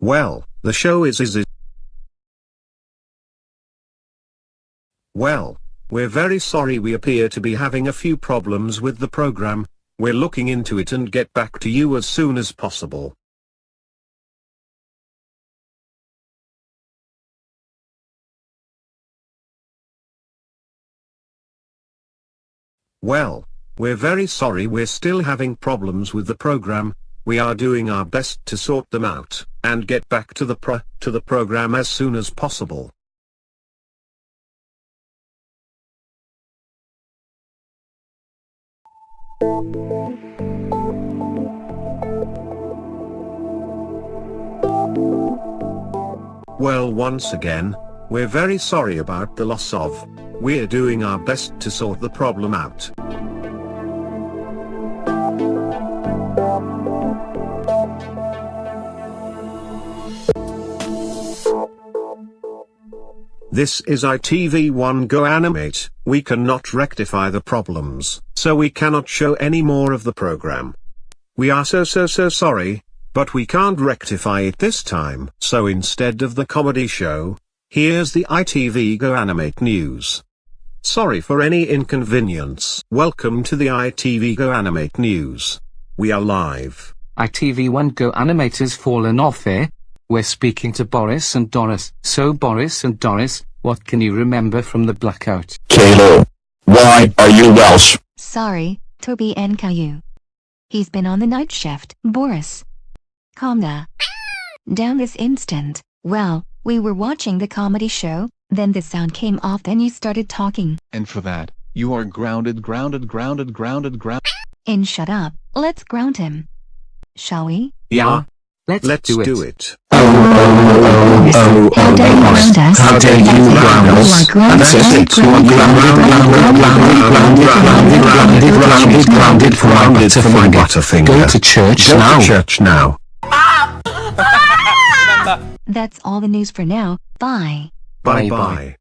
Well, the show is is it. Well, we're very sorry we appear to be having a few problems with the program, we're looking into it and get back to you as soon as possible. Well, we're very sorry we're still having problems with the program, we are doing our best to sort them out, and get back to the pro to the program as soon as possible. Well once again, we're very sorry about the loss of, we're doing our best to sort the problem out. This is ITV1 Go Animate, we cannot rectify the problems, so we cannot show any more of the program. We are so so so sorry, but we can't rectify it this time. So instead of the comedy show, here's the ITV Go Animate news. Sorry for any inconvenience. Welcome to the ITV Go Animate news. We are live. ITV1 Go Animators fallen off eh? We're speaking to Boris and Doris. So Boris and Doris, what can you remember from the blackout? Kalo. Why are you Welsh? Sorry, Toby and Caillou. He's been on the night shift. Boris. Calm da- down this instant. Well, we were watching the comedy show, then the sound came off then you started talking. And for that, you are grounded, grounded, grounded, grounded, grounded. And shut up, let's ground him. Shall we? Yeah, Let's, Let's do, it. do it. Oh, oh, oh, oh, oh, oh, how dare you ground us? Ancestors who are grounded, grounded, grounded, grounded, grounded, grounded, grounded, grounded for my butterfinger. Go to church now. Go to church now. That's all the news for now. Bye. Bye-bye.